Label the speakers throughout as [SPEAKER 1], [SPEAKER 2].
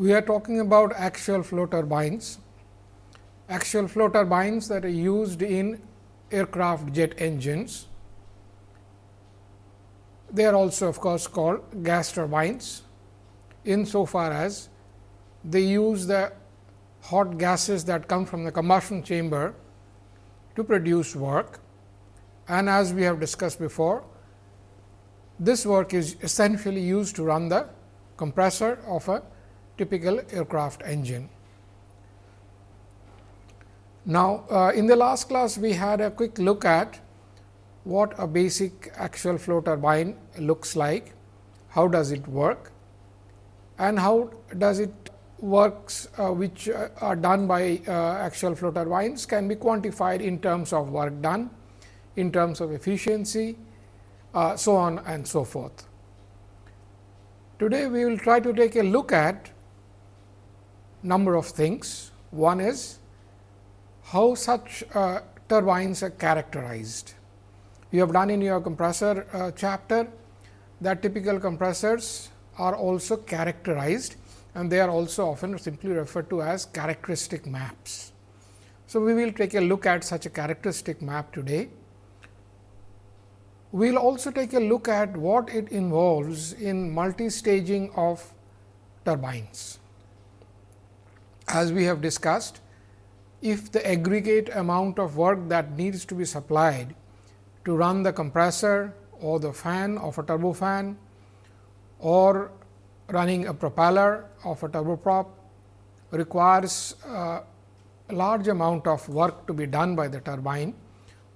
[SPEAKER 1] we are talking about axial flow turbines. Axial flow turbines that are used in aircraft jet engines. They are also of course, called gas turbines insofar as they use the hot gases that come from the combustion chamber to produce work. And as we have discussed before, this work is essentially used to run the compressor of a typical aircraft engine. Now, uh, in the last class we had a quick look at what a basic axial flow turbine looks like, how does it work and how does it works uh, which uh, are done by uh, axial flow turbines can be quantified in terms of work done, in terms of efficiency, uh, so on and so forth. Today, we will try to take a look at number of things. One is how such uh, turbines are characterized. You have done in your compressor uh, chapter that typical compressors are also characterized and they are also often simply referred to as characteristic maps. So, we will take a look at such a characteristic map today. We will also take a look at what it involves in multi-staging of turbines. As we have discussed, if the aggregate amount of work that needs to be supplied to run the compressor or the fan of a turbofan or running a propeller of a turboprop requires a large amount of work to be done by the turbine.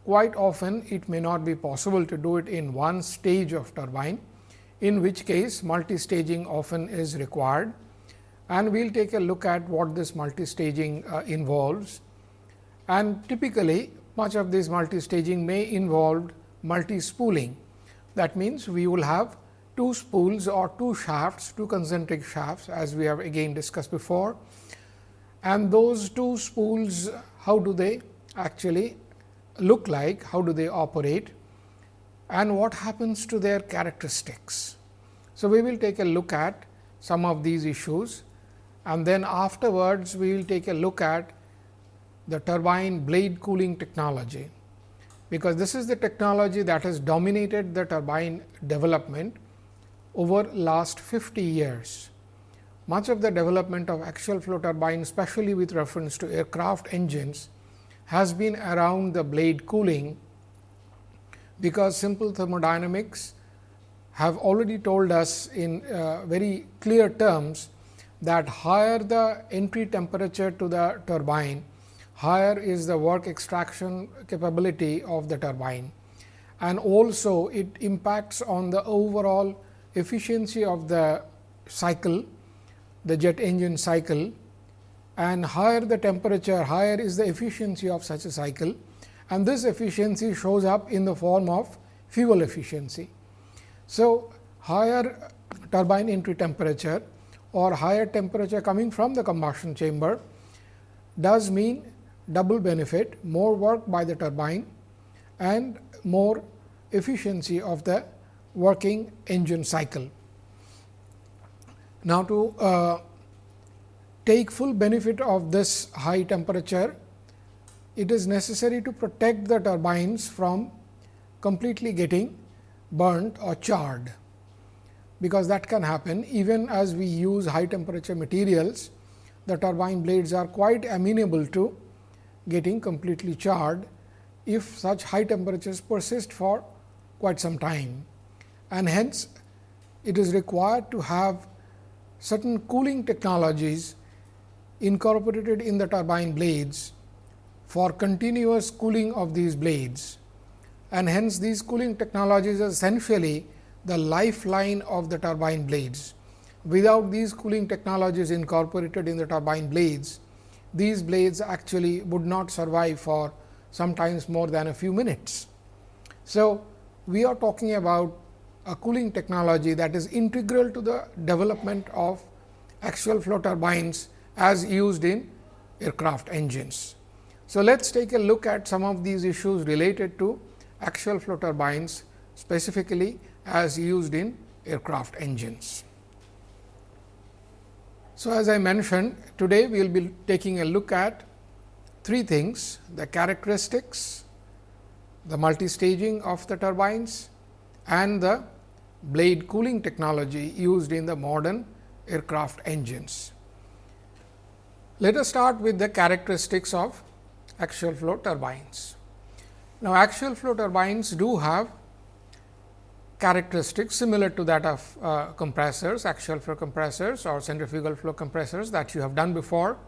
[SPEAKER 1] Quite often it may not be possible to do it in one stage of turbine, in which case multi-staging often is required. And we will take a look at what this multi-staging uh, involves. And typically much of this multi-staging may involve multi-spooling. That means, we will have two spools or two shafts, two concentric shafts as we have again discussed before. And those two spools, how do they actually look like, how do they operate and what happens to their characteristics. So, we will take a look at some of these issues and then afterwards we will take a look at the turbine blade cooling technology, because this is the technology that has dominated the turbine development over last 50 years. Much of the development of axial flow turbine, especially with reference to aircraft engines, has been around the blade cooling, because simple thermodynamics have already told us in uh, very clear terms that higher the entry temperature to the turbine, higher is the work extraction capability of the turbine. And also it impacts on the overall efficiency of the cycle, the jet engine cycle. And higher the temperature, higher is the efficiency of such a cycle. And this efficiency shows up in the form of fuel efficiency. So, higher turbine entry temperature or higher temperature coming from the combustion chamber does mean double benefit, more work by the turbine and more efficiency of the working engine cycle. Now, to uh, take full benefit of this high temperature, it is necessary to protect the turbines from completely getting burnt or charred, because that can happen. Even as we use high temperature materials, the turbine blades are quite amenable to getting completely charred if such high temperatures persist for quite some time. And hence it is required to have certain cooling technologies incorporated in the turbine blades for continuous cooling of these blades. And hence these cooling technologies are essentially the lifeline of the turbine blades. Without these cooling technologies incorporated in the turbine blades, these blades actually would not survive for sometimes more than a few minutes. So, we are talking about a cooling technology that is integral to the development of axial flow turbines as used in aircraft engines. So, let us take a look at some of these issues related to axial flow turbines specifically as used in aircraft engines. So, as I mentioned today we will be taking a look at three things the characteristics, the multi-staging of the turbines and the blade cooling technology used in the modern aircraft engines. Let us start with the characteristics of axial flow turbines. Now, axial flow turbines do have characteristics similar to that of uh, compressors, axial flow compressors or centrifugal flow compressors that you have done before.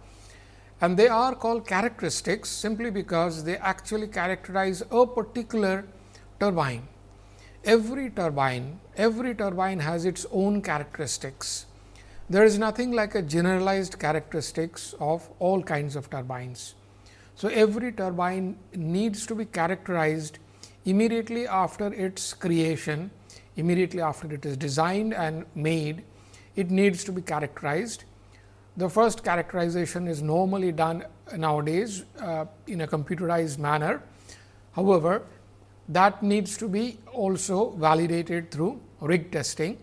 [SPEAKER 1] And they are called characteristics simply because they actually characterize a particular turbine. Every turbine, every turbine has its own characteristics. There is nothing like a generalized characteristics of all kinds of turbines. So, every turbine needs to be characterized immediately after its creation, immediately after it is designed and made, it needs to be characterized. The first characterization is normally done nowadays uh, in a computerized manner. However, that needs to be also validated through rig testing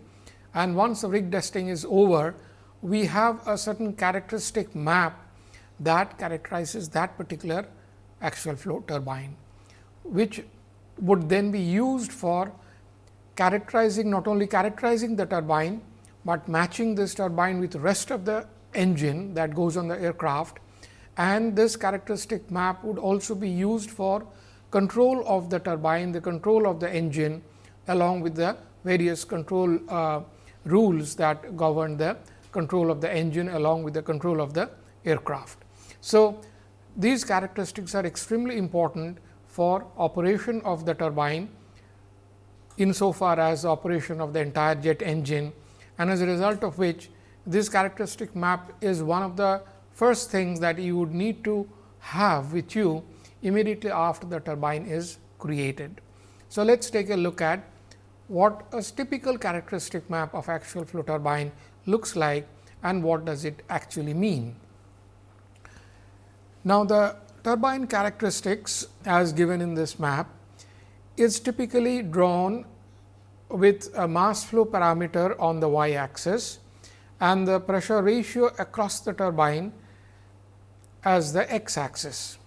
[SPEAKER 1] and once the rig testing is over, we have a certain characteristic map that characterizes that particular axial flow turbine, which would then be used for characterizing not only characterizing the turbine, but matching this turbine with the rest of the engine that goes on the aircraft and this characteristic map would also be used for control of the turbine, the control of the engine along with the various control uh, rules that govern the control of the engine along with the control of the aircraft. So, these characteristics are extremely important for operation of the turbine insofar as operation of the entire jet engine and as a result of which this characteristic map is one of the first things that you would need to have with you immediately after the turbine is created. So, let us take a look at what a typical characteristic map of axial flow turbine looks like and what does it actually mean. Now, the turbine characteristics as given in this map is typically drawn with a mass flow parameter on the y axis and the pressure ratio across the turbine as the x axis.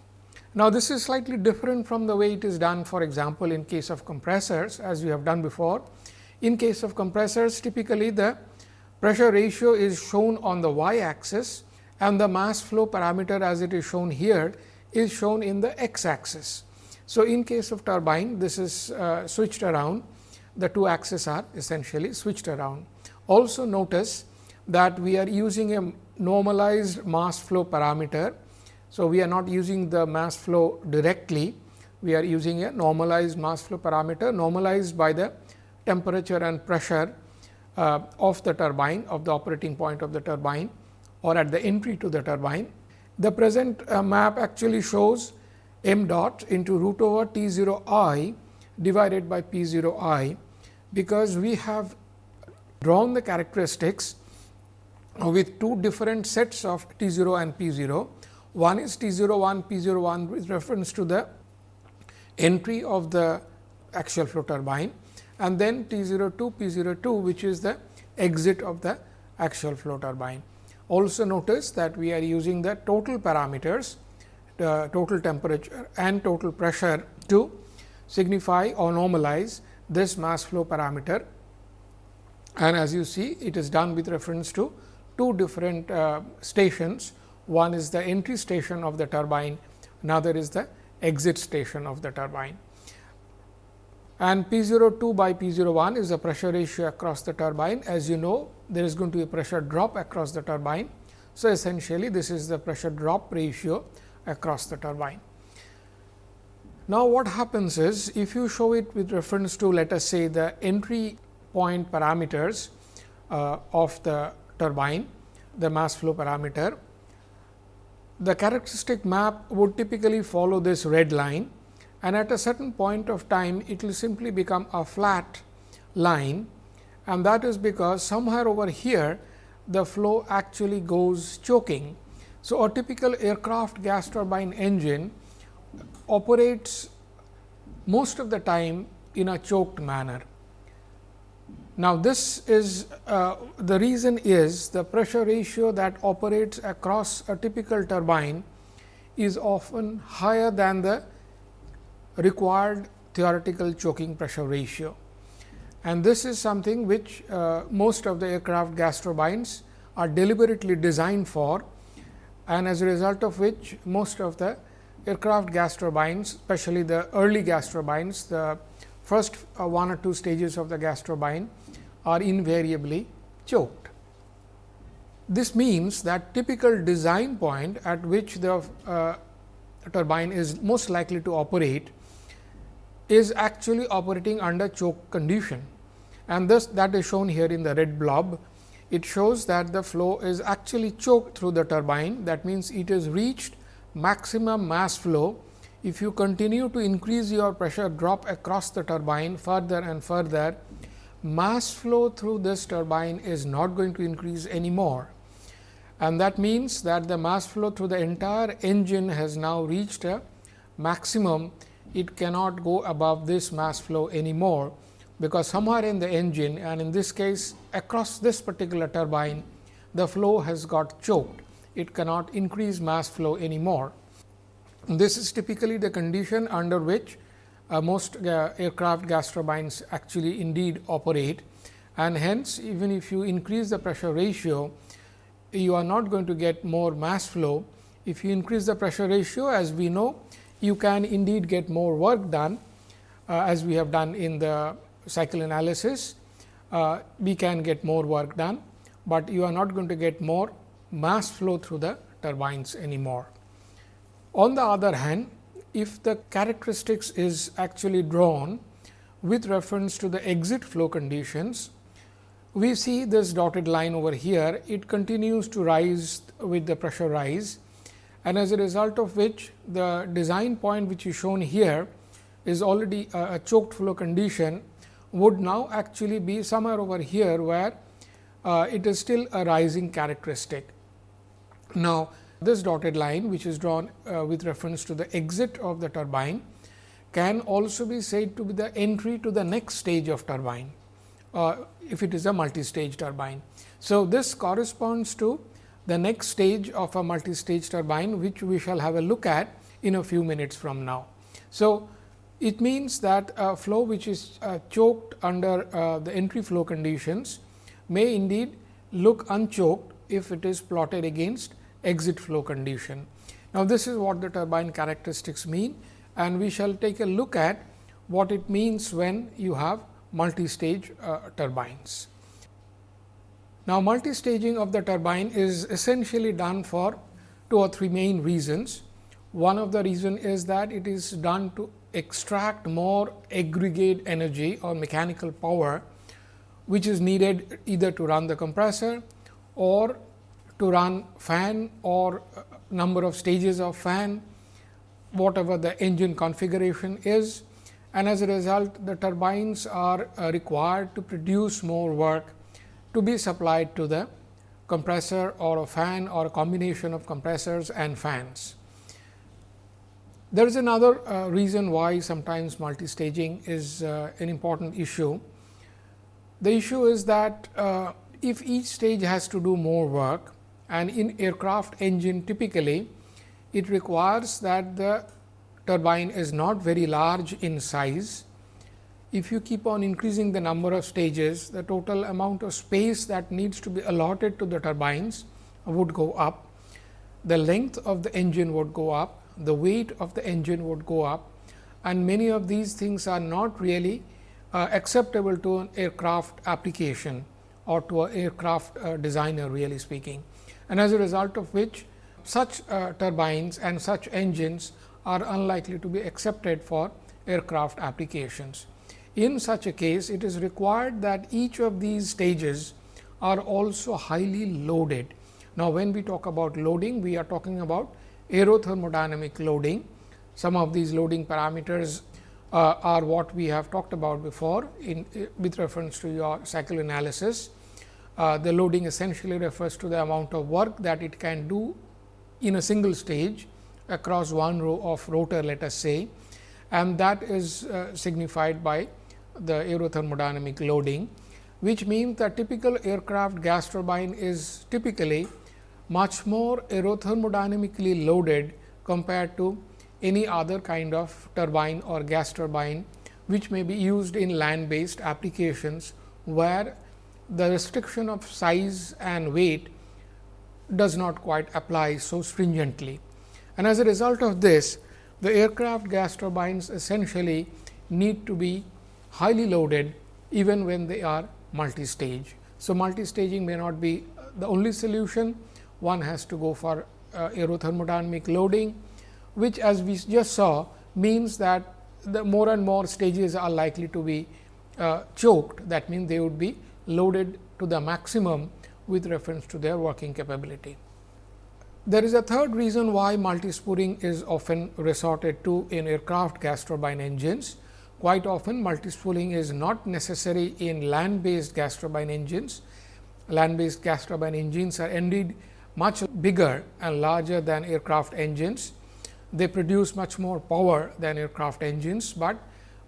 [SPEAKER 1] Now, this is slightly different from the way it is done for example, in case of compressors as we have done before. In case of compressors typically the pressure ratio is shown on the y axis and the mass flow parameter as it is shown here is shown in the x axis. So, in case of turbine this is uh, switched around the two axes are essentially switched around. Also notice that we are using a normalized mass flow parameter so, we are not using the mass flow directly, we are using a normalized mass flow parameter normalized by the temperature and pressure uh, of the turbine of the operating point of the turbine or at the entry to the turbine. The present uh, map actually shows m dot into root over T 0 i divided by P 0 i, because we have drawn the characteristics with two different sets of T 0 and P 0 one is T 0 01, P 0 01 with reference to the entry of the axial flow turbine and then T 0 02, P 02 which is the exit of the axial flow turbine. Also notice that we are using the total parameters, the total temperature and total pressure to signify or normalize this mass flow parameter. And as you see, it is done with reference to two different uh, stations one is the entry station of the turbine, another is the exit station of the turbine. And P 02 by P 01 is the pressure ratio across the turbine. As you know, there is going to be a pressure drop across the turbine. So, essentially this is the pressure drop ratio across the turbine. Now, what happens is if you show it with reference to let us say the entry point parameters uh, of the turbine, the mass flow parameter the characteristic map would typically follow this red line and at a certain point of time it will simply become a flat line and that is because somewhere over here the flow actually goes choking. So, a typical aircraft gas turbine engine operates most of the time in a choked manner. Now, this is uh, the reason is the pressure ratio that operates across a typical turbine is often higher than the required theoretical choking pressure ratio. And this is something which uh, most of the aircraft gas turbines are deliberately designed for and as a result of which most of the aircraft gas turbines, especially the early gas turbines, the first uh, one or two stages of the gas turbine are invariably choked. This means that typical design point at which the uh, turbine is most likely to operate is actually operating under choke condition and this that is shown here in the red blob. It shows that the flow is actually choked through the turbine that means, it has reached maximum mass flow. If you continue to increase your pressure drop across the turbine further and further, mass flow through this turbine is not going to increase anymore. And that means that the mass flow through the entire engine has now reached a maximum. It cannot go above this mass flow anymore, because somewhere in the engine and in this case across this particular turbine, the flow has got choked it cannot increase mass flow anymore. This is typically the condition under which uh, most uh, aircraft gas turbines actually indeed operate and hence even if you increase the pressure ratio, you are not going to get more mass flow. If you increase the pressure ratio as we know, you can indeed get more work done uh, as we have done in the cycle analysis. Uh, we can get more work done, but you are not going to get more mass flow through the turbines anymore. On the other hand, if the characteristics is actually drawn with reference to the exit flow conditions, we see this dotted line over here, it continues to rise with the pressure rise and as a result of which the design point which is shown here is already a, a choked flow condition would now actually be somewhere over here where uh, it is still a rising characteristic. Now, this dotted line which is drawn uh, with reference to the exit of the turbine can also be said to be the entry to the next stage of turbine, uh, if it is a multi-stage turbine. So, this corresponds to the next stage of a multi-stage turbine, which we shall have a look at in a few minutes from now. So, it means that a flow which is uh, choked under uh, the entry flow conditions may indeed look unchoked if it is plotted against exit flow condition. Now, this is what the turbine characteristics mean and we shall take a look at what it means when you have multi-stage uh, turbines. Now, multi-staging of the turbine is essentially done for two or three main reasons. One of the reason is that it is done to extract more aggregate energy or mechanical power, which is needed either to run the compressor or to run fan or number of stages of fan, whatever the engine configuration is and as a result the turbines are uh, required to produce more work to be supplied to the compressor or a fan or a combination of compressors and fans. There is another uh, reason why sometimes multi-staging is uh, an important issue. The issue is that uh, if each stage has to do more work, and in aircraft engine typically it requires that the turbine is not very large in size. If you keep on increasing the number of stages, the total amount of space that needs to be allotted to the turbines would go up. The length of the engine would go up, the weight of the engine would go up and many of these things are not really uh, acceptable to an aircraft application or to an aircraft uh, designer really speaking and as a result of which such uh, turbines and such engines are unlikely to be accepted for aircraft applications. In such a case, it is required that each of these stages are also highly loaded. Now, when we talk about loading, we are talking about aerothermodynamic loading. Some of these loading parameters uh, are what we have talked about before in with reference to your cycle analysis. Uh, the loading essentially refers to the amount of work that it can do in a single stage across one row of rotor let us say and that is uh, signified by the aerothermodynamic loading which means the typical aircraft gas turbine is typically much more aerothermodynamically loaded compared to any other kind of turbine or gas turbine, which may be used in land based applications, where the restriction of size and weight does not quite apply so stringently. And as a result of this, the aircraft gas turbines essentially need to be highly loaded even when they are multi-stage. So, multi-staging may not be the only solution, one has to go for uh, aerothermodynamic loading, which as we just saw means that the more and more stages are likely to be uh, choked. That means, they would be loaded to the maximum with reference to their working capability. There is a third reason why multispooling is often resorted to in aircraft gas turbine engines. Quite often multispooling is not necessary in land based gas turbine engines. Land based gas turbine engines are indeed much bigger and larger than aircraft engines. They produce much more power than aircraft engines, but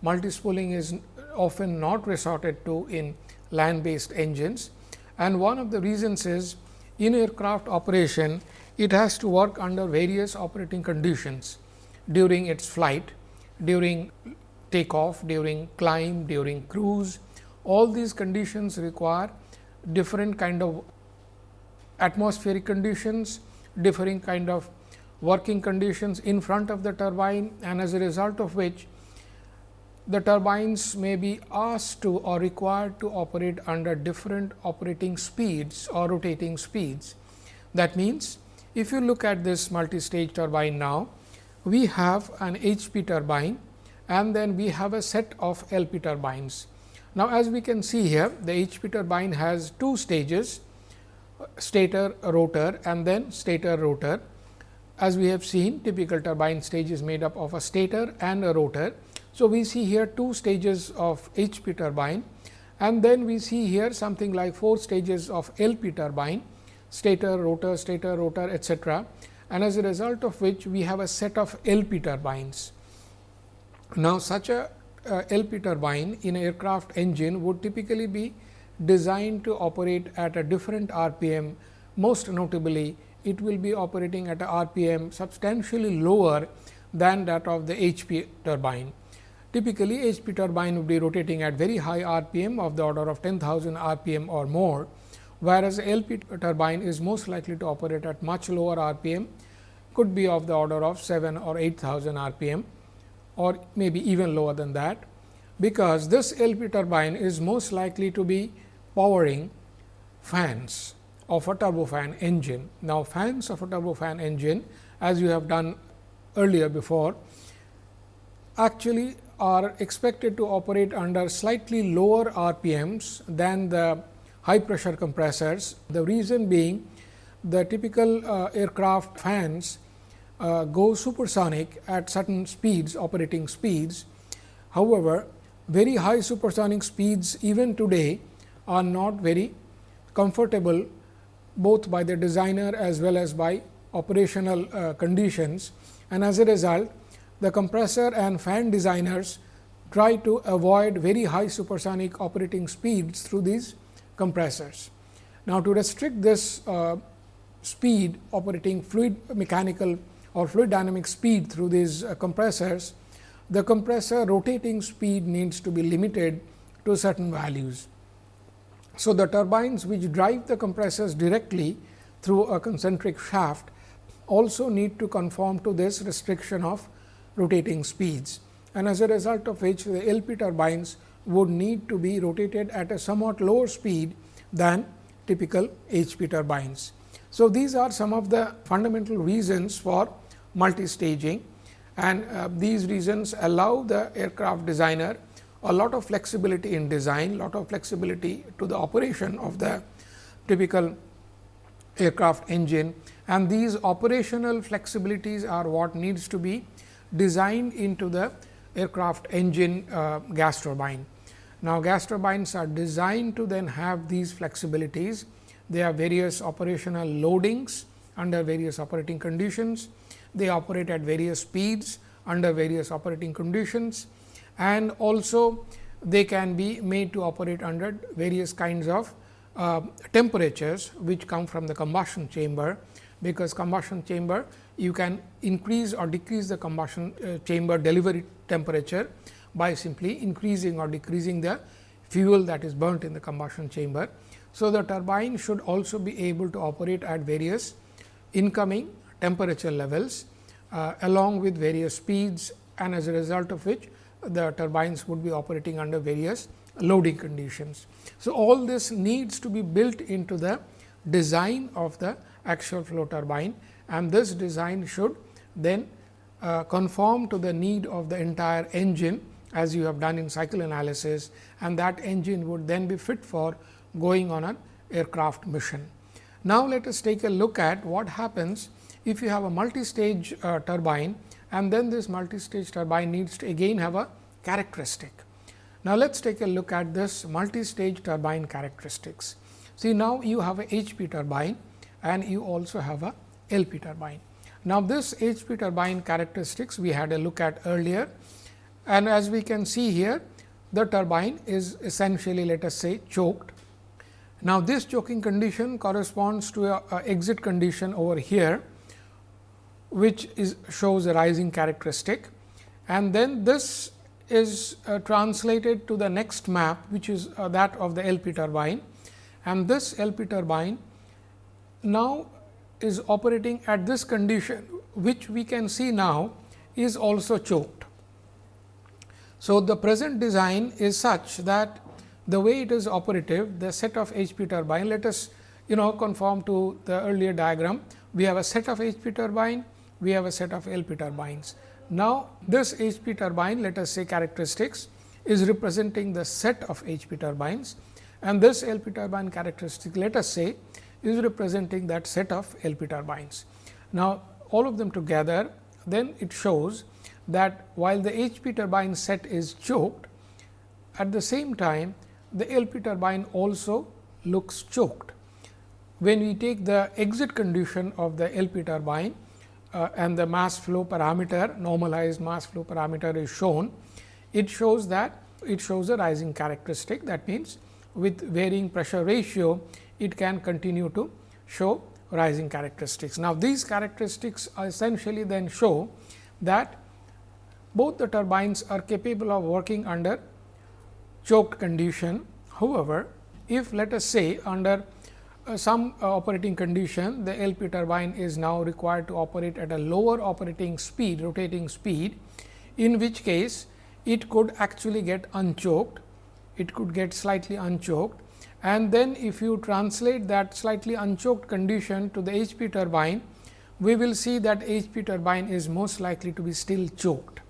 [SPEAKER 1] multispooling is often not resorted to in land based engines. And one of the reasons is in aircraft operation, it has to work under various operating conditions during its flight, during takeoff, during climb, during cruise. All these conditions require different kind of atmospheric conditions, different kind of working conditions in front of the turbine and as a result of which the turbines may be asked to or required to operate under different operating speeds or rotating speeds. That means, if you look at this multi-stage turbine now, we have an HP turbine and then we have a set of LP turbines. Now, as we can see here, the HP turbine has two stages stator rotor and then stator rotor. As we have seen typical turbine stage is made up of a stator and a rotor. So, we see here two stages of HP turbine and then we see here something like four stages of LP turbine stator, rotor, stator, rotor etc. and as a result of which we have a set of LP turbines. Now, such a uh, LP turbine in aircraft engine would typically be designed to operate at a different RPM. Most notably, it will be operating at a RPM substantially lower than that of the HP turbine. Typically, HP turbine would be rotating at very high RPM of the order of 10,000 RPM or more, whereas LP turbine is most likely to operate at much lower RPM, could be of the order of 7 or 8000 RPM or maybe even lower than that, because this LP turbine is most likely to be powering fans of a turbofan engine. Now, fans of a turbofan engine as you have done earlier before actually are expected to operate under slightly lower RPMs than the high pressure compressors. The reason being the typical uh, aircraft fans uh, go supersonic at certain speeds operating speeds. However, very high supersonic speeds even today are not very comfortable both by the designer as well as by operational uh, conditions and as a result the compressor and fan designers try to avoid very high supersonic operating speeds through these compressors. Now, to restrict this uh, speed operating fluid mechanical or fluid dynamic speed through these uh, compressors, the compressor rotating speed needs to be limited to certain values. So, the turbines which drive the compressors directly through a concentric shaft also need to conform to this restriction of rotating speeds and as a result of which the LP turbines would need to be rotated at a somewhat lower speed than typical HP turbines. So, these are some of the fundamental reasons for multi-staging and uh, these reasons allow the aircraft designer a lot of flexibility in design, lot of flexibility to the operation of the typical aircraft engine and these operational flexibilities are what needs to be designed into the aircraft engine uh, gas turbine. Now, gas turbines are designed to then have these flexibilities. They have various operational loadings under various operating conditions. They operate at various speeds under various operating conditions and also they can be made to operate under various kinds of uh, temperatures which come from the combustion chamber, because combustion chamber you can increase or decrease the combustion uh, chamber delivery temperature by simply increasing or decreasing the fuel that is burnt in the combustion chamber. So, the turbine should also be able to operate at various incoming temperature levels uh, along with various speeds and as a result of which the turbines would be operating under various loading conditions. So, all this needs to be built into the design of the axial flow turbine and this design should then uh, conform to the need of the entire engine as you have done in cycle analysis and that engine would then be fit for going on an aircraft mission. Now, let us take a look at what happens if you have a multi-stage uh, turbine and then this multi-stage turbine needs to again have a characteristic. Now, let us take a look at this multi-stage turbine characteristics. See now, you have a HP turbine and you also have a LP turbine. Now, this HP turbine characteristics we had a look at earlier and as we can see here the turbine is essentially let us say choked. Now, this choking condition corresponds to a, a exit condition over here which is shows a rising characteristic. And then this is uh, translated to the next map which is uh, that of the LP turbine. And this LP turbine now is operating at this condition which we can see now is also choked. So, the present design is such that the way it is operative the set of HP turbine let us you know conform to the earlier diagram. We have a set of HP turbine we have a set of LP turbines. Now, this HP turbine let us say characteristics is representing the set of HP turbines and this LP turbine characteristic let us say is representing that set of LP turbines. Now, all of them together then it shows that while the HP turbine set is choked at the same time the LP turbine also looks choked. When we take the exit condition of the LP turbine uh, and the mass flow parameter normalized mass flow parameter is shown, it shows that it shows a rising characteristic that means with varying pressure ratio it can continue to show rising characteristics. Now, these characteristics essentially then show that both the turbines are capable of working under choked condition. However, if let us say under some uh, operating condition the LP turbine is now required to operate at a lower operating speed rotating speed in which case it could actually get unchoked it could get slightly unchoked and then if you translate that slightly unchoked condition to the HP turbine we will see that HP turbine is most likely to be still choked.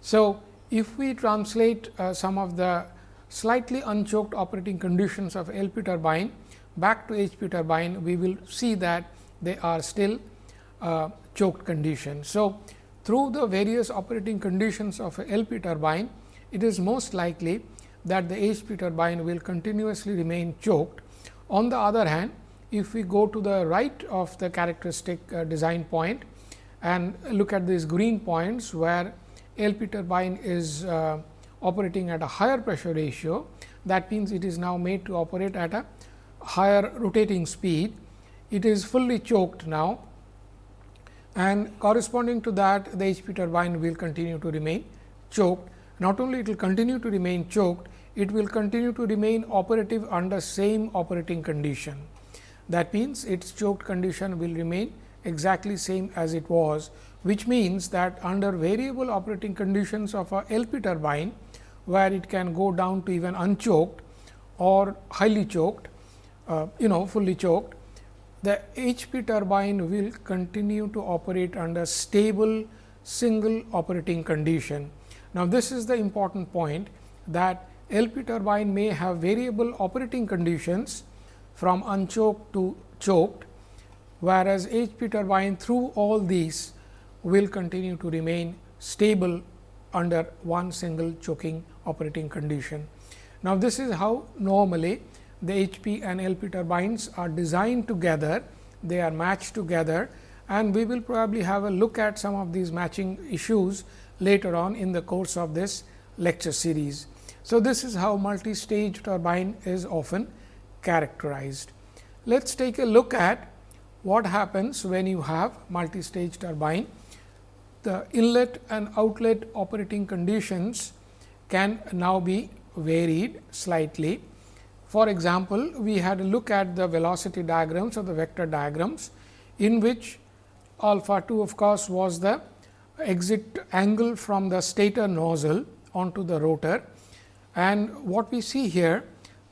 [SPEAKER 1] So, if we translate uh, some of the slightly unchoked operating conditions of LP turbine back to HP turbine, we will see that they are still uh, choked condition. So, through the various operating conditions of a LP turbine, it is most likely that the HP turbine will continuously remain choked. On the other hand, if we go to the right of the characteristic uh, design point and look at these green points where LP turbine is uh, operating at a higher pressure ratio, that means it is now made to operate at a higher rotating speed, it is fully choked now and corresponding to that the HP turbine will continue to remain choked. Not only it will continue to remain choked, it will continue to remain operative under same operating condition. That means, its choked condition will remain exactly same as it was, which means that under variable operating conditions of a LP turbine, where it can go down to even unchoked or highly choked, uh, you know fully choked, the HP turbine will continue to operate under stable single operating condition. Now, this is the important point that LP turbine may have variable operating conditions from unchoked to choked, whereas HP turbine through all these will continue to remain stable under one single choking operating condition. Now, this is how normally the HP and LP turbines are designed together, they are matched together and we will probably have a look at some of these matching issues later on in the course of this lecture series. So, this is how multi-stage turbine is often characterized. Let us take a look at what happens when you have multi-stage turbine. The inlet and outlet operating conditions can now be varied slightly. For example, we had a look at the velocity diagrams or the vector diagrams, in which alpha 2 of course, was the exit angle from the stator nozzle onto the rotor. And what we see here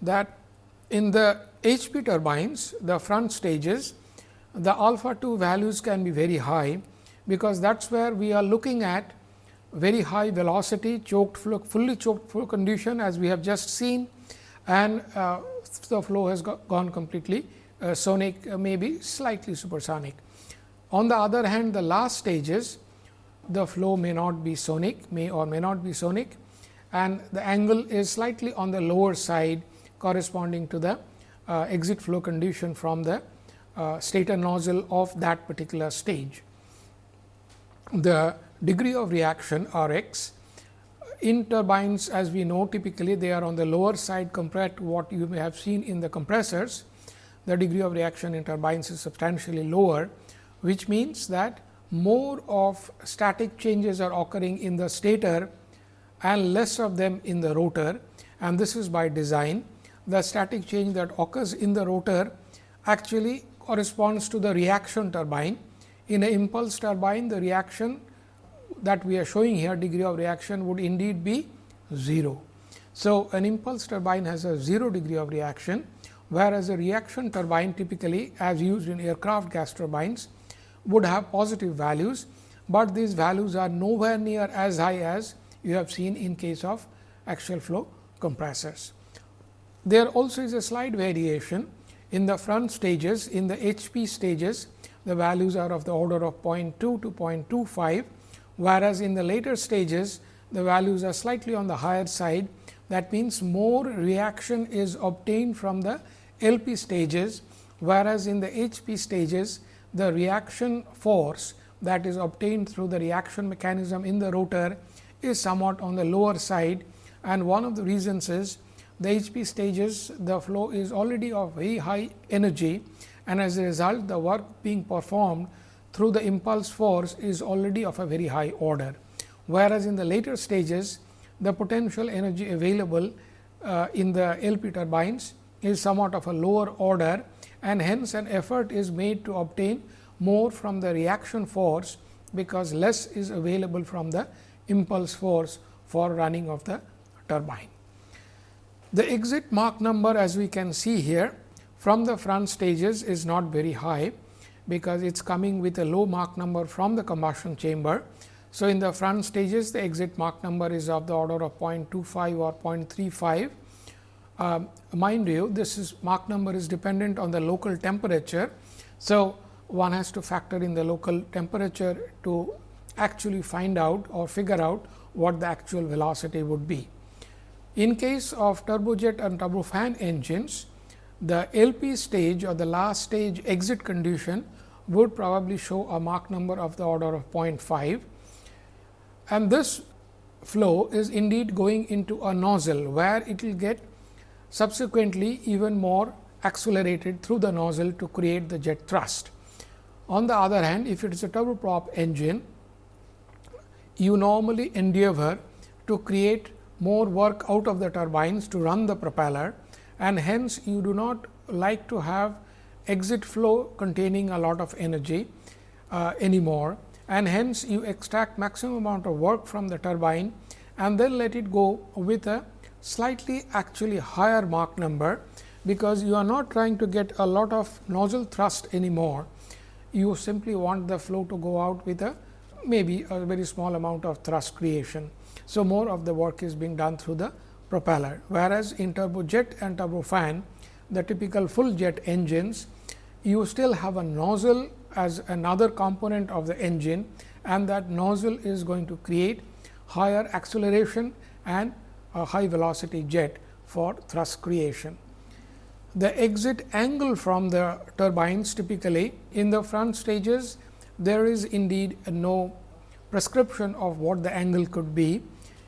[SPEAKER 1] that in the HP turbines, the front stages, the alpha 2 values can be very high, because that is where we are looking at very high velocity choked flow, fully choked flow condition as we have just seen and uh, the flow has gone completely uh, sonic uh, maybe slightly supersonic. On the other hand the last stages the flow may not be sonic may or may not be sonic and the angle is slightly on the lower side corresponding to the uh, exit flow condition from the uh, stator nozzle of that particular stage. The degree of reaction R x in turbines as we know typically they are on the lower side compared to what you may have seen in the compressors. The degree of reaction in turbines is substantially lower, which means that more of static changes are occurring in the stator and less of them in the rotor and this is by design. The static change that occurs in the rotor actually corresponds to the reaction turbine. In an impulse turbine, the reaction that we are showing here degree of reaction would indeed be 0. So, an impulse turbine has a 0 degree of reaction, whereas a reaction turbine typically as used in aircraft gas turbines would have positive values, but these values are nowhere near as high as you have seen in case of axial flow compressors. There also is a slight variation in the front stages in the HP stages the values are of the order of 0.2 to 0.25, whereas in the later stages the values are slightly on the higher side. That means, more reaction is obtained from the LP stages, whereas in the HP stages the reaction force that is obtained through the reaction mechanism in the rotor is somewhat on the lower side and one of the reasons is the HP stages the flow is already of very high energy and as a result the work being performed through the impulse force is already of a very high order. Whereas, in the later stages the potential energy available uh, in the LP turbines is somewhat of a lower order and hence an effort is made to obtain more from the reaction force, because less is available from the impulse force for running of the turbine. The exit Mach number as we can see here from the front stages is not very high, because it is coming with a low Mach number from the combustion chamber. So, in the front stages the exit Mach number is of the order of 0.25 or 0.35. Uh, mind you this is Mach number is dependent on the local temperature. So, one has to factor in the local temperature to actually find out or figure out what the actual velocity would be. In case of turbojet and turbofan engines, the LP stage or the last stage exit condition would probably show a Mach number of the order of 0.5 and this flow is indeed going into a nozzle, where it will get subsequently even more accelerated through the nozzle to create the jet thrust. On the other hand, if it is a turboprop engine, you normally endeavor to create more work out of the turbines to run the propeller and hence you do not like to have exit flow containing a lot of energy uh, anymore and hence you extract maximum amount of work from the turbine and then let it go with a slightly actually higher Mach number, because you are not trying to get a lot of nozzle thrust anymore. You simply want the flow to go out with a maybe a very small amount of thrust creation. So, more of the work is being done through the propeller, whereas in turbojet and turbofan the typical full jet engines you still have a nozzle as another component of the engine and that nozzle is going to create higher acceleration and a high velocity jet for thrust creation. The exit angle from the turbines typically in the front stages there is indeed no prescription of what the angle could be.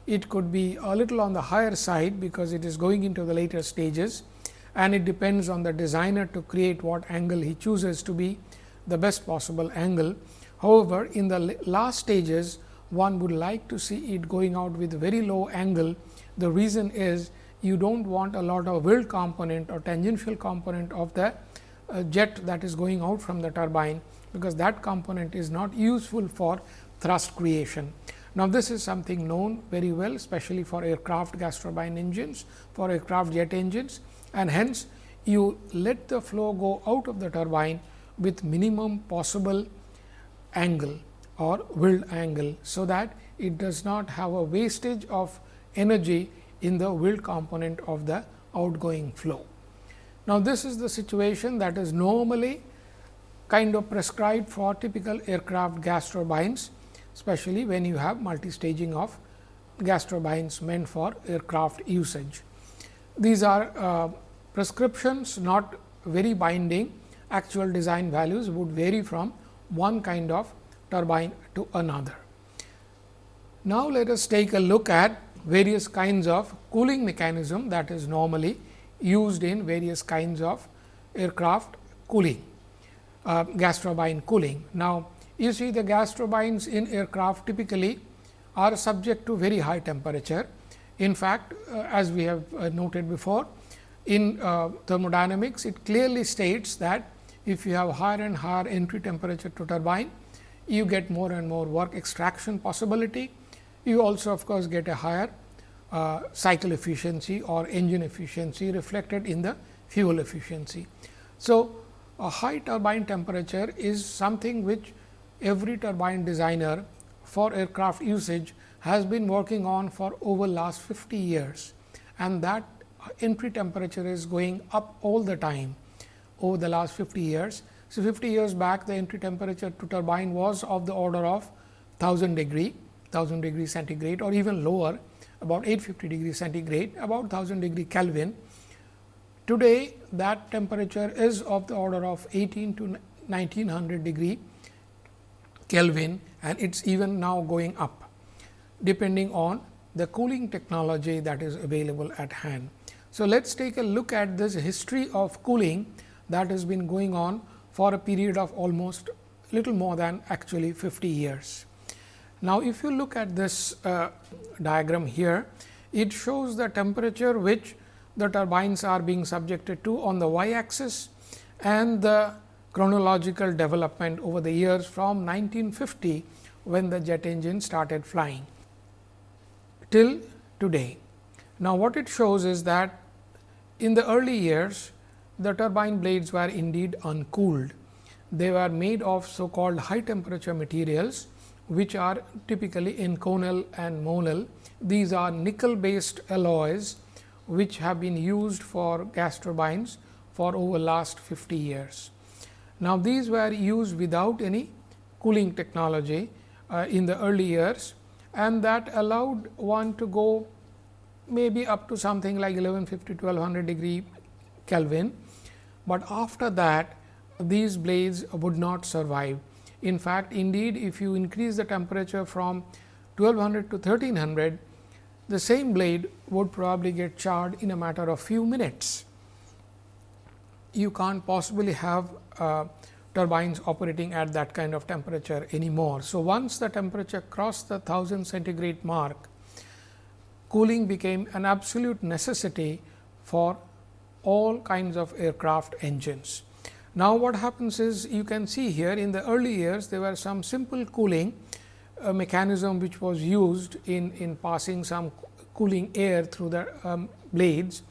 [SPEAKER 1] it could be a little on the higher side, because it is going into the later stages and it depends on the designer to create what angle he chooses to be the best possible angle. However, in the last stages one would like to see it going out with very low angle. The reason is you do not want a lot of whirl component or tangential component of the uh, jet that is going out from the turbine, because that component is not useful for thrust creation. Now, this is something known very well especially for aircraft gas turbine engines, for aircraft jet engines and hence you let the flow go out of the turbine with minimum possible angle or whirl angle. So, that it does not have a wastage of energy in the whirl component of the outgoing flow. Now, this is the situation that is normally kind of prescribed for typical aircraft gas turbines, especially when you have multi-staging of gas turbines meant for aircraft usage. These are uh, prescriptions not very binding, actual design values would vary from one kind of turbine to another. Now, let us take a look at various kinds of cooling mechanism that is normally used in various kinds of aircraft cooling, uh, gas turbine cooling. Now, you see the gas turbines in aircraft typically are subject to very high temperature. In fact, uh, as we have uh, noted before, in uh, thermodynamics, it clearly states that if you have higher and higher entry temperature to turbine, you get more and more work extraction possibility. You also of course, get a higher uh, cycle efficiency or engine efficiency reflected in the fuel efficiency. So, a high turbine temperature is something which every turbine designer for aircraft usage has been working on for over last 50 years and that entry temperature is going up all the time over the last 50 years. So, 50 years back the entry temperature to turbine was of the order of 1000 degree, 1000 degree centigrade or even lower about 850 degree centigrade, about 1000 degree Kelvin. Today that temperature is of the order of 18 to 1900 degree Kelvin and it is even now going up depending on the cooling technology that is available at hand. So, let us take a look at this history of cooling that has been going on for a period of almost little more than actually 50 years. Now, if you look at this uh, diagram here, it shows the temperature which the turbines are being subjected to on the y axis and the chronological development over the years from 1950 when the jet engine started flying till today. Now, what it shows is that in the early years, the turbine blades were indeed uncooled. They were made of so called high temperature materials, which are typically Inconel and Monel. These are nickel based alloys, which have been used for gas turbines for over last 50 years. Now, these were used without any cooling technology uh, in the early years and that allowed one to go maybe up to something like 1150 1200 degree Kelvin, but after that these blades would not survive. In fact, indeed if you increase the temperature from 1200 to 1300, the same blade would probably get charred in a matter of few minutes. You can't possibly have uh, turbines operating at that kind of temperature anymore. So, once the temperature crossed the 1000 centigrade mark, cooling became an absolute necessity for all kinds of aircraft engines. Now, what happens is you can see here in the early years there were some simple cooling uh, mechanism which was used in, in passing some cooling air through the um, blades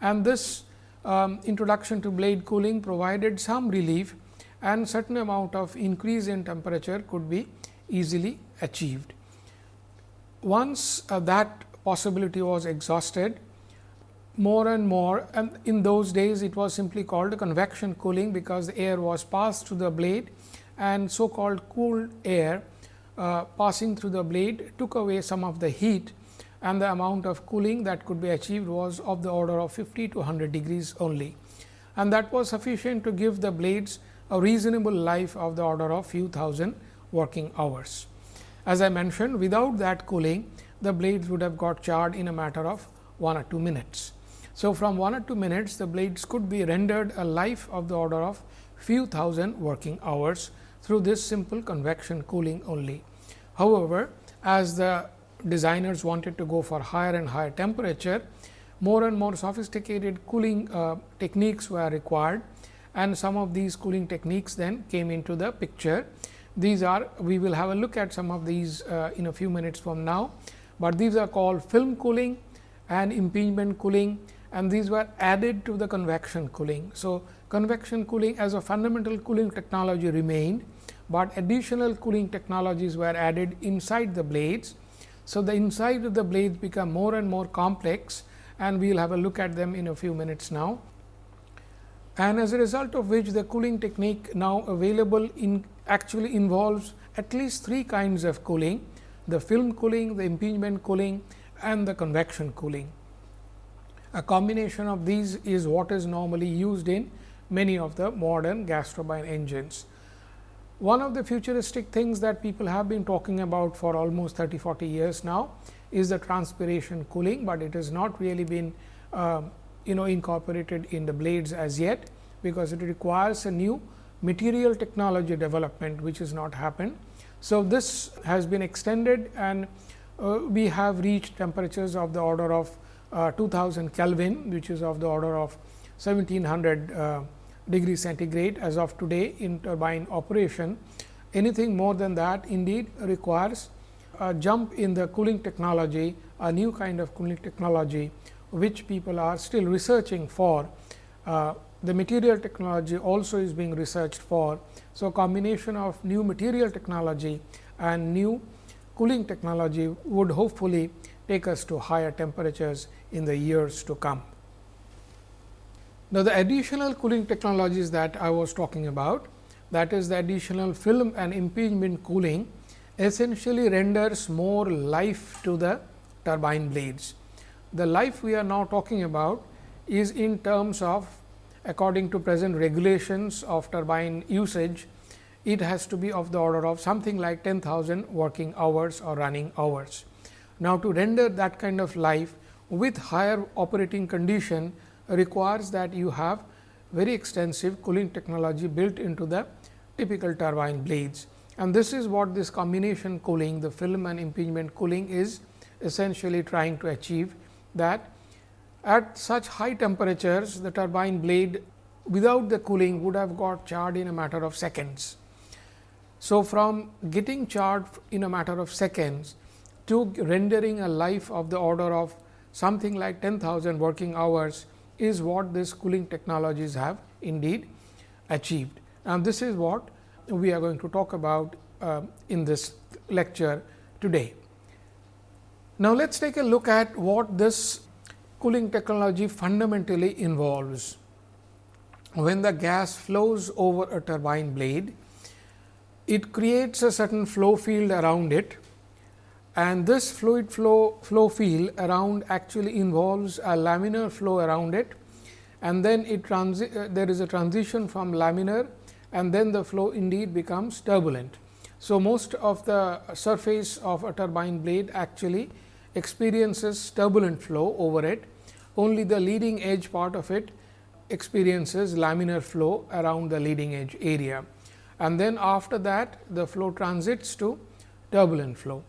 [SPEAKER 1] and this um, introduction to blade cooling provided some relief and certain amount of increase in temperature could be easily achieved. Once uh, that possibility was exhausted more and more and in those days it was simply called convection cooling because the air was passed through the blade and so called cooled air uh, passing through the blade took away some of the heat and the amount of cooling that could be achieved was of the order of 50 to 100 degrees only. And that was sufficient to give the blades a reasonable life of the order of few thousand working hours. As I mentioned without that cooling the blades would have got charred in a matter of 1 or 2 minutes. So, from 1 or 2 minutes the blades could be rendered a life of the order of few thousand working hours through this simple convection cooling only. However, as the designers wanted to go for higher and higher temperature, more and more sophisticated cooling uh, techniques were required and some of these cooling techniques then came into the picture. These are we will have a look at some of these uh, in a few minutes from now, but these are called film cooling and impingement cooling and these were added to the convection cooling. So, convection cooling as a fundamental cooling technology remained, but additional cooling technologies were added inside the blades. So, the inside of the blades become more and more complex and we will have a look at them in a few minutes now. And as a result of which the cooling technique now available in actually involves at least three kinds of cooling, the film cooling, the impingement cooling and the convection cooling. A combination of these is what is normally used in many of the modern gas turbine engines. One of the futuristic things that people have been talking about for almost 30 40 years now is the transpiration cooling, but it has not really been uh, you know incorporated in the blades as yet, because it requires a new material technology development which has not happened. So, this has been extended and uh, we have reached temperatures of the order of uh, 2000 Kelvin, which is of the order of 1700 uh, degree centigrade as of today in turbine operation. Anything more than that indeed requires a jump in the cooling technology, a new kind of cooling technology, which people are still researching for. Uh, the material technology also is being researched for. So, combination of new material technology and new cooling technology would hopefully take us to higher temperatures in the years to come. Now, the additional cooling technologies that I was talking about that is the additional film and impingement cooling essentially renders more life to the turbine blades. The life we are now talking about is in terms of according to present regulations of turbine usage, it has to be of the order of something like 10,000 working hours or running hours. Now, to render that kind of life with higher operating condition requires that you have very extensive cooling technology built into the typical turbine blades. And this is what this combination cooling, the film and impingement cooling is essentially trying to achieve that at such high temperatures, the turbine blade without the cooling would have got charred in a matter of seconds. So, from getting charred in a matter of seconds to rendering a life of the order of something like 10,000 working hours is what these cooling technologies have indeed achieved. And this is what we are going to talk about uh, in this lecture today. Now, let us take a look at what this cooling technology fundamentally involves. When the gas flows over a turbine blade, it creates a certain flow field around it and this fluid flow, flow field around actually involves a laminar flow around it and then it transi uh, there is a transition from laminar and then the flow indeed becomes turbulent. So, most of the surface of a turbine blade actually experiences turbulent flow over it, only the leading edge part of it experiences laminar flow around the leading edge area. And then after that the flow transits to turbulent flow.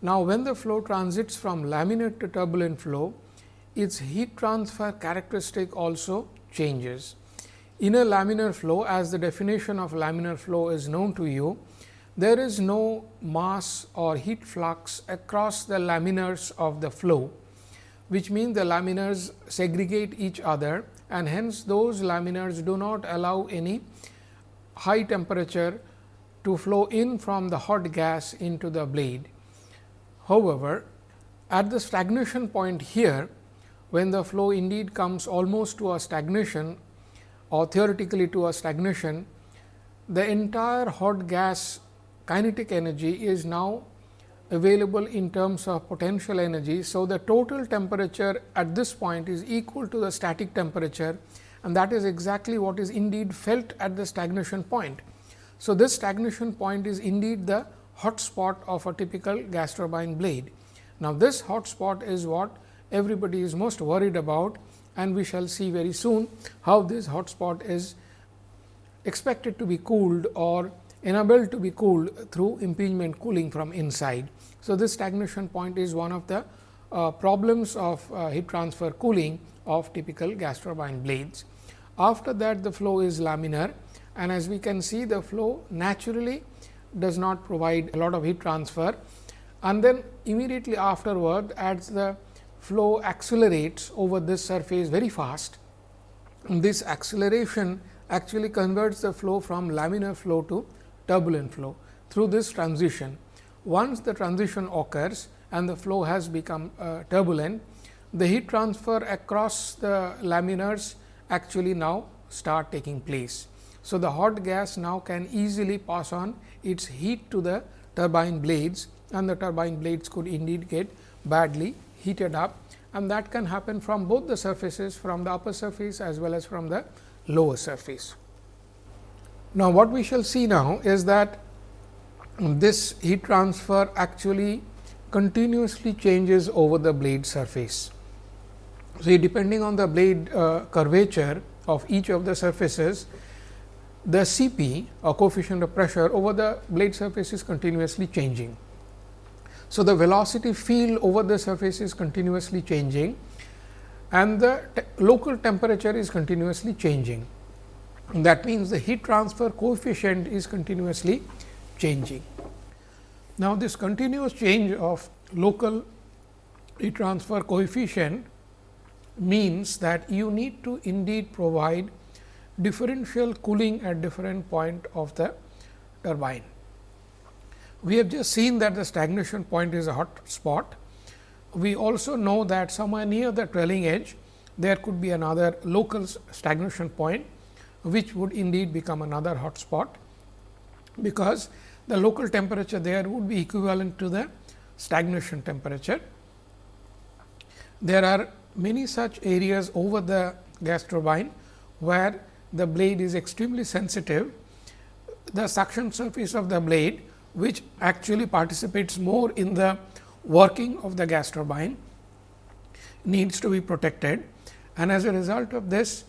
[SPEAKER 1] Now, when the flow transits from laminar to turbulent flow, its heat transfer characteristic also changes. In a laminar flow, as the definition of laminar flow is known to you, there is no mass or heat flux across the laminars of the flow, which means the laminars segregate each other and hence those laminars do not allow any high temperature to flow in from the hot gas into the blade. However, at the stagnation point here, when the flow indeed comes almost to a stagnation or theoretically to a stagnation, the entire hot gas kinetic energy is now available in terms of potential energy. So, the total temperature at this point is equal to the static temperature and that is exactly what is indeed felt at the stagnation point. So, this stagnation point is indeed the hot spot of a typical gas turbine blade. Now, this hot spot is what everybody is most worried about and we shall see very soon how this hot spot is expected to be cooled or enabled to be cooled through impingement cooling from inside. So, this stagnation point is one of the uh, problems of uh, heat transfer cooling of typical gas turbine blades. After that the flow is laminar and as we can see the flow naturally does not provide a lot of heat transfer and then immediately afterward as the flow accelerates over this surface very fast. This acceleration actually converts the flow from laminar flow to turbulent flow through this transition. Once the transition occurs and the flow has become uh, turbulent, the heat transfer across the laminars actually now start taking place. So, the hot gas now can easily pass on its heat to the turbine blades and the turbine blades could indeed get badly heated up and that can happen from both the surfaces from the upper surface as well as from the lower surface. Now, what we shall see now is that this heat transfer actually continuously changes over the blade surface. So, depending on the blade uh, curvature of each of the surfaces, the Cp or coefficient of pressure over the blade surface is continuously changing. So, the velocity field over the surface is continuously changing and the te local temperature is continuously changing. That means, the heat transfer coefficient is continuously changing. Now, this continuous change of local heat transfer coefficient means that you need to indeed provide differential cooling at different point of the turbine. We have just seen that the stagnation point is a hot spot. We also know that somewhere near the trailing edge, there could be another local stagnation point, which would indeed become another hot spot, because the local temperature there would be equivalent to the stagnation temperature. There are many such areas over the gas turbine, where the blade is extremely sensitive. The suction surface of the blade, which actually participates more in the working of the gas turbine, needs to be protected and as a result of this,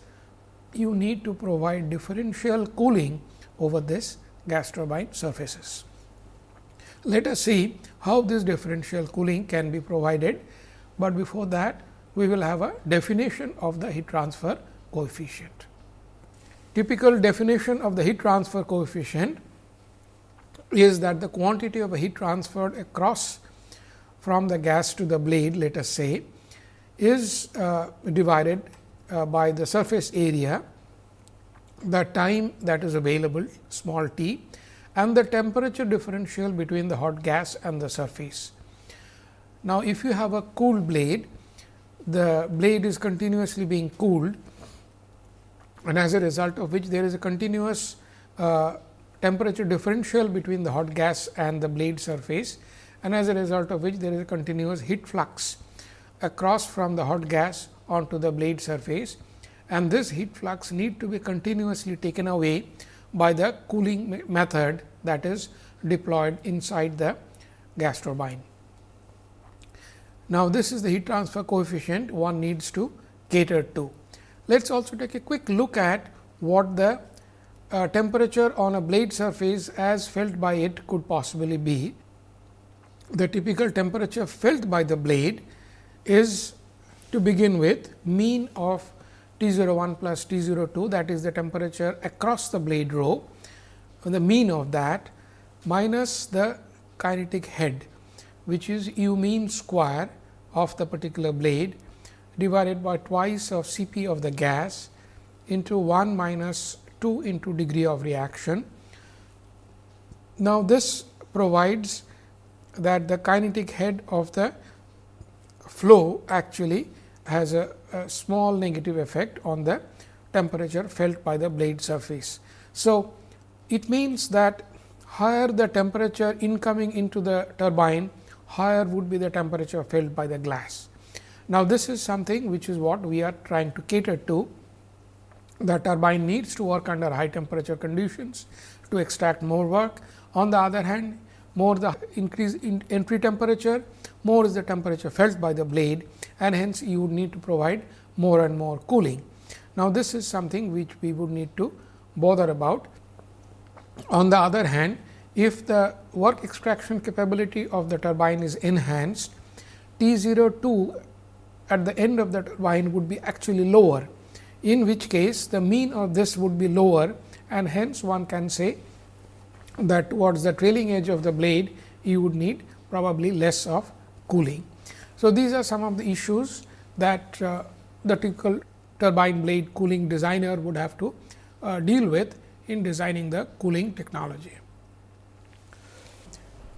[SPEAKER 1] you need to provide differential cooling over this gas turbine surfaces. Let us see how this differential cooling can be provided, but before that we will have a definition of the heat transfer coefficient. Typical definition of the heat transfer coefficient is that the quantity of heat transferred across from the gas to the blade let us say is uh, divided uh, by the surface area, the time that is available small t and the temperature differential between the hot gas and the surface. Now, if you have a cool blade, the blade is continuously being cooled and as a result of which there is a continuous uh, temperature differential between the hot gas and the blade surface and as a result of which there is a continuous heat flux across from the hot gas onto the blade surface and this heat flux need to be continuously taken away by the cooling method that is deployed inside the gas turbine. Now, this is the heat transfer coefficient one needs to cater to. Let us also take a quick look at what the uh, temperature on a blade surface as felt by it could possibly be. The typical temperature felt by the blade is to begin with mean of T 0 01 plus T 0 02 that is the temperature across the blade row the mean of that minus the kinetic head which is u mean square of the particular blade divided by twice of C p of the gas into 1 minus 2 into degree of reaction. Now, this provides that the kinetic head of the flow actually has a, a, small negative effect on the temperature felt by the blade surface. So, it means that higher the temperature incoming into the turbine, higher would be the temperature felt by the glass. Now, this is something which is what we are trying to cater to. The turbine needs to work under high temperature conditions to extract more work. On the other hand, more the increase in entry temperature, more is the temperature felt by the blade and hence you would need to provide more and more cooling. Now, this is something which we would need to bother about. On the other hand, if the work extraction capability of the turbine is enhanced, T 02 at the end of the turbine would be actually lower, in which case the mean of this would be lower and hence one can say that towards the trailing edge of the blade you would need probably less of cooling. So, these are some of the issues that uh, the typical turbine blade cooling designer would have to uh, deal with in designing the cooling technology.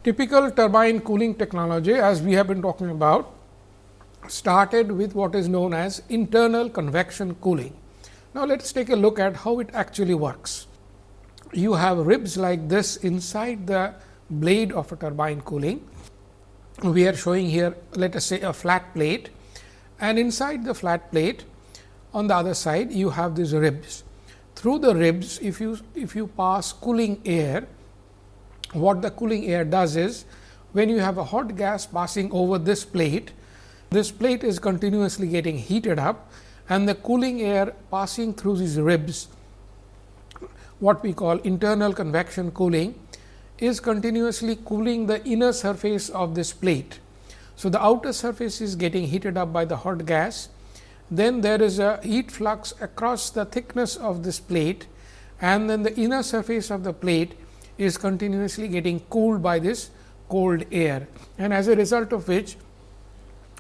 [SPEAKER 1] Typical turbine cooling technology as we have been talking about started with what is known as internal convection cooling. Now, let us take a look at how it actually works. You have ribs like this inside the blade of a turbine cooling. We are showing here let us say a flat plate and inside the flat plate on the other side you have these ribs. Through the ribs if you if you pass cooling air what the cooling air does is when you have a hot gas passing over this plate this plate is continuously getting heated up and the cooling air passing through these ribs what we call internal convection cooling is continuously cooling the inner surface of this plate. So, the outer surface is getting heated up by the hot gas, then there is a heat flux across the thickness of this plate. And then the inner surface of the plate is continuously getting cooled by this cold air. And as a result of which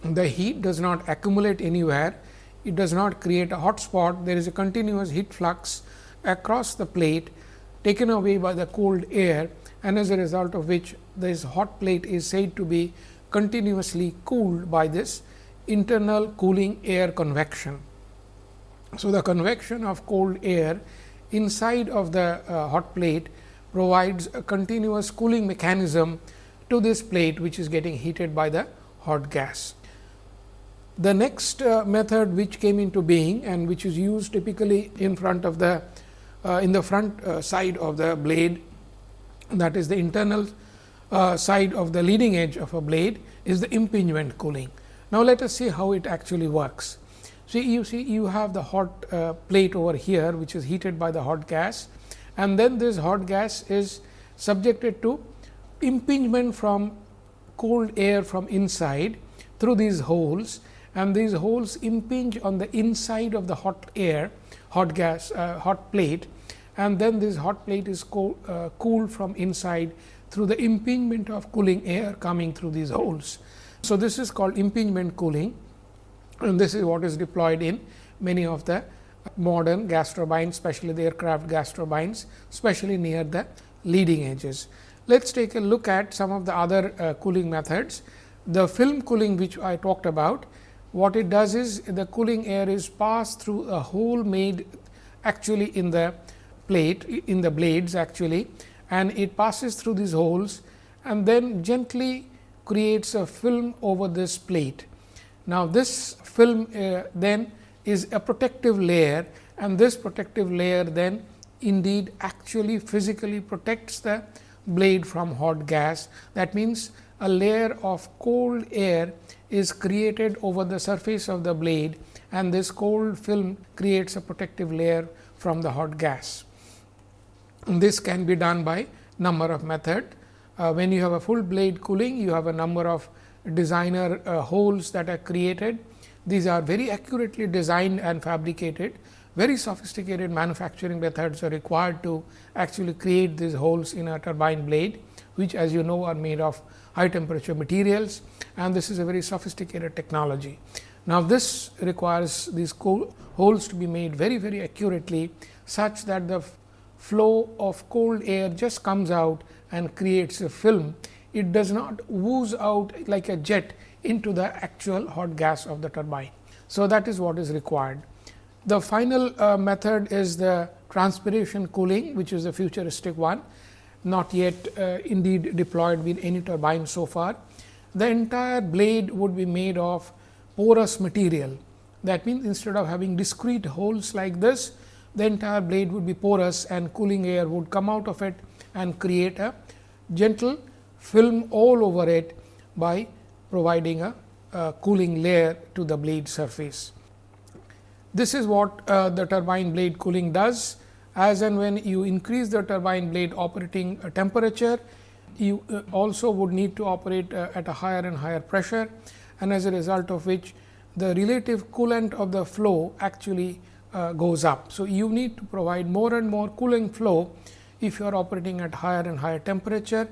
[SPEAKER 1] the heat does not accumulate anywhere, it does not create a hot spot, there is a continuous heat flux across the plate taken away by the cold air and as a result of which this hot plate is said to be continuously cooled by this internal cooling air convection. So, the convection of cold air inside of the uh, hot plate provides a continuous cooling mechanism to this plate which is getting heated by the hot gas. The next uh, method which came into being and which is used typically in front of the uh, in the front uh, side of the blade that is the internal uh, side of the leading edge of a blade is the impingement cooling. Now, let us see how it actually works. See you see you have the hot uh, plate over here which is heated by the hot gas and then this hot gas is subjected to impingement from cold air from inside through these holes and these holes impinge on the inside of the hot air hot gas uh, hot plate and then this hot plate is co uh, cooled from inside through the impingement of cooling air coming through these holes. So, this is called impingement cooling and this is what is deployed in many of the modern gas turbines, especially the aircraft gas turbines, especially near the leading edges. Let us take a look at some of the other uh, cooling methods. The film cooling which I talked about, what it does is the cooling air is passed through a hole made actually in the plate in the blades actually and it passes through these holes and then gently creates a film over this plate. Now, this film uh, then is a protective layer and this protective layer then indeed actually physically protects the blade from hot gas. That means, a layer of cold air is created over the surface of the blade and this cold film creates a protective layer from the hot gas. This can be done by number of method. Uh, when you have a full blade cooling, you have a number of designer uh, holes that are created. These are very accurately designed and fabricated. Very sophisticated manufacturing methods are required to actually create these holes in a turbine blade, which as you know are made of high temperature materials and this is a very sophisticated technology. Now, this requires these holes to be made very very accurately such that the flow of cold air just comes out and creates a film. It does not ooze out like a jet into the actual hot gas of the turbine. So, that is what is required. The final uh, method is the transpiration cooling, which is a futuristic one, not yet uh, indeed deployed with any turbine so far. The entire blade would be made of porous material. That means, instead of having discrete holes like this, the entire blade would be porous and cooling air would come out of it and create a gentle film all over it by providing a, a cooling layer to the blade surface. This is what uh, the turbine blade cooling does as and when you increase the turbine blade operating uh, temperature, you uh, also would need to operate uh, at a higher and higher pressure and as a result of which the relative coolant of the flow actually uh, goes up. So, you need to provide more and more cooling flow if you are operating at higher and higher temperature,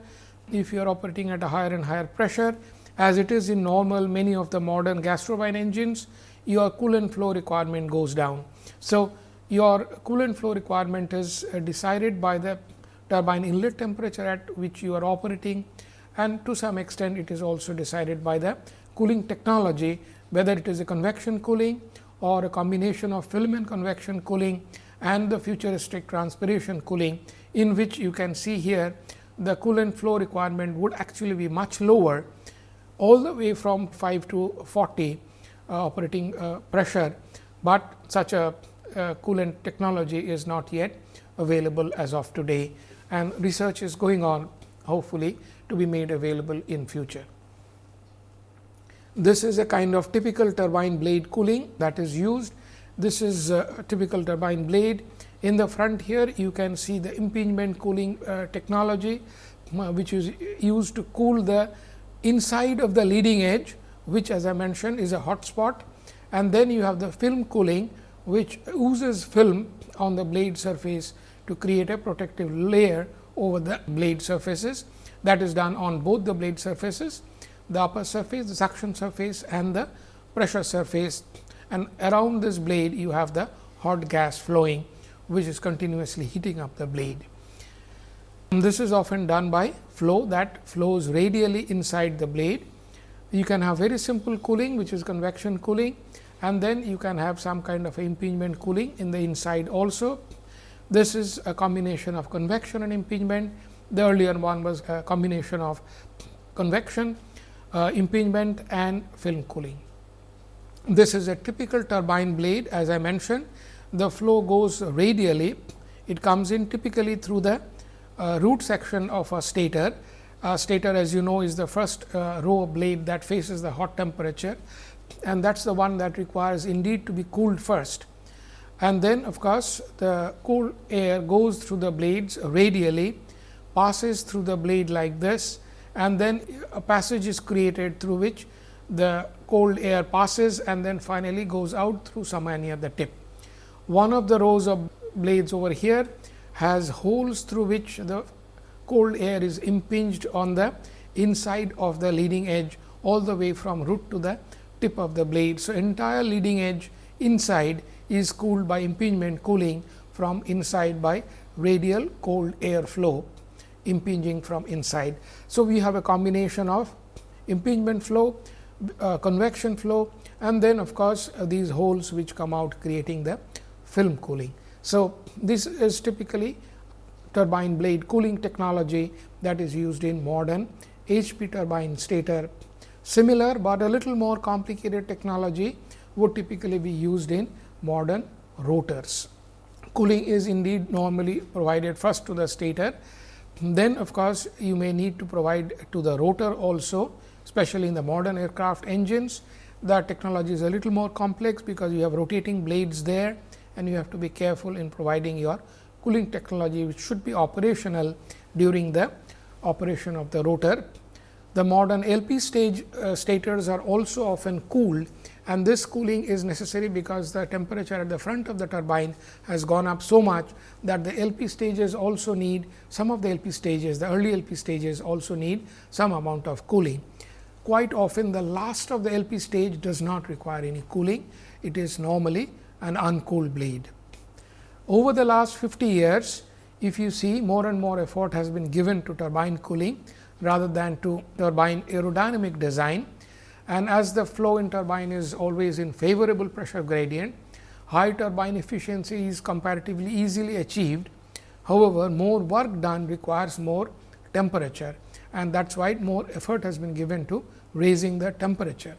[SPEAKER 1] if you are operating at a higher and higher pressure as it is in normal many of the modern gas turbine engines, your coolant flow requirement goes down. So, your coolant flow requirement is uh, decided by the turbine inlet temperature at which you are operating and to some extent it is also decided by the cooling technology whether it is a convection cooling or a combination of film and convection cooling and the futuristic transpiration cooling in which you can see here the coolant flow requirement would actually be much lower all the way from 5 to 40 uh, operating uh, pressure, but such a uh, coolant technology is not yet available as of today and research is going on hopefully to be made available in future. This is a kind of typical turbine blade cooling that is used. This is a typical turbine blade. In the front here, you can see the impingement cooling uh, technology, uh, which is used to cool the inside of the leading edge, which as I mentioned is a hot spot. And then you have the film cooling, which oozes film on the blade surface to create a protective layer over the blade surfaces. That is done on both the blade surfaces the upper surface, the suction surface and the pressure surface and around this blade you have the hot gas flowing which is continuously heating up the blade. And this is often done by flow that flows radially inside the blade. You can have very simple cooling which is convection cooling and then you can have some kind of impingement cooling in the inside also. This is a combination of convection and impingement. The earlier one was a combination of convection uh, impingement and film cooling. This is a typical turbine blade as I mentioned the flow goes radially it comes in typically through the uh, root section of a stator. Uh, stator as you know is the first uh, row blade that faces the hot temperature and that is the one that requires indeed to be cooled first. And then of course, the cool air goes through the blades radially passes through the blade like this and then a passage is created through which the cold air passes and then finally goes out through somewhere near the tip. One of the rows of blades over here has holes through which the cold air is impinged on the inside of the leading edge all the way from root to the tip of the blade. So, entire leading edge inside is cooled by impingement cooling from inside by radial cold air flow impinging from inside. So, we have a combination of impingement flow, uh, convection flow and then of course, uh, these holes which come out creating the film cooling. So, this is typically turbine blade cooling technology that is used in modern HP turbine stator. Similar, but a little more complicated technology would typically be used in modern rotors. Cooling is indeed normally provided first to the stator then of course, you may need to provide to the rotor also especially in the modern aircraft engines. The technology is a little more complex because you have rotating blades there and you have to be careful in providing your cooling technology which should be operational during the operation of the rotor. The modern LP stage uh, stators are also often cooled and this cooling is necessary because the temperature at the front of the turbine has gone up so much that the LP stages also need some of the LP stages the early LP stages also need some amount of cooling. Quite often the last of the LP stage does not require any cooling it is normally an uncooled blade. Over the last 50 years if you see more and more effort has been given to turbine cooling rather than to turbine aerodynamic design and as the flow in turbine is always in favorable pressure gradient, high turbine efficiency is comparatively easily achieved. However, more work done requires more temperature and that is why more effort has been given to raising the temperature.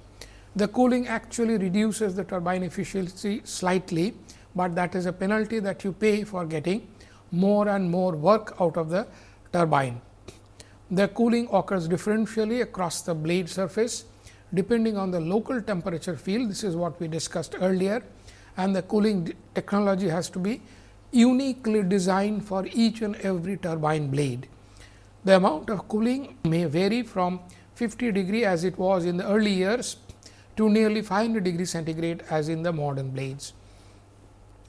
[SPEAKER 1] The cooling actually reduces the turbine efficiency slightly, but that is a penalty that you pay for getting more and more work out of the turbine. The cooling occurs differentially across the blade surface depending on the local temperature field. This is what we discussed earlier and the cooling technology has to be uniquely designed for each and every turbine blade. The amount of cooling may vary from 50 degree as it was in the early years to nearly 500 degree centigrade as in the modern blades.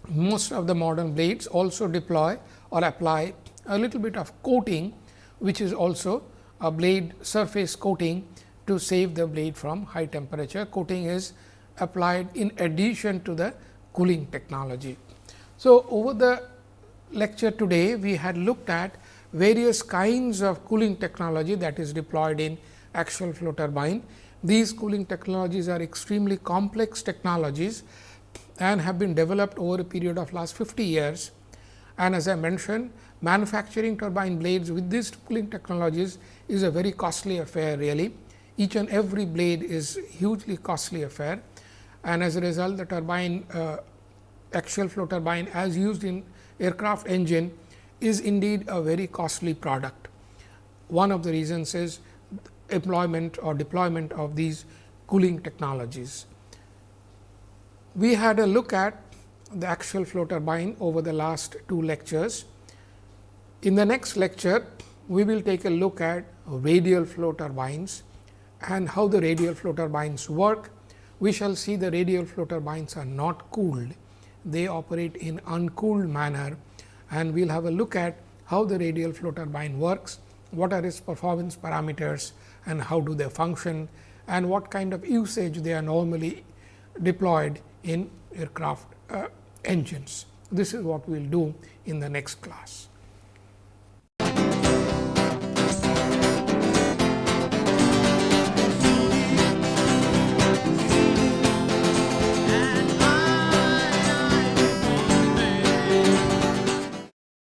[SPEAKER 1] Most of the modern blades also deploy or apply a little bit of coating, which is also a blade surface coating to save the blade from high temperature. Coating is applied in addition to the cooling technology. So, over the lecture today, we had looked at various kinds of cooling technology that is deployed in axial flow turbine. These cooling technologies are extremely complex technologies and have been developed over a period of last 50 years. And as I mentioned, manufacturing turbine blades with these cooling technologies is a very costly affair really. Each and every blade is hugely costly affair and as a result the turbine uh, axial flow turbine as used in aircraft engine is indeed a very costly product. One of the reasons is employment or deployment of these cooling technologies. We had a look at the axial flow turbine over the last two lectures. In the next lecture, we will take a look at radial flow turbines and how the radial flow turbines work. We shall see the radial flow turbines are not cooled, they operate in uncooled manner and we will have a look at how the radial flow turbine works, what are its performance parameters and how do they function and what kind of usage they are normally deployed in aircraft uh, engines. This is what we will do in the next class.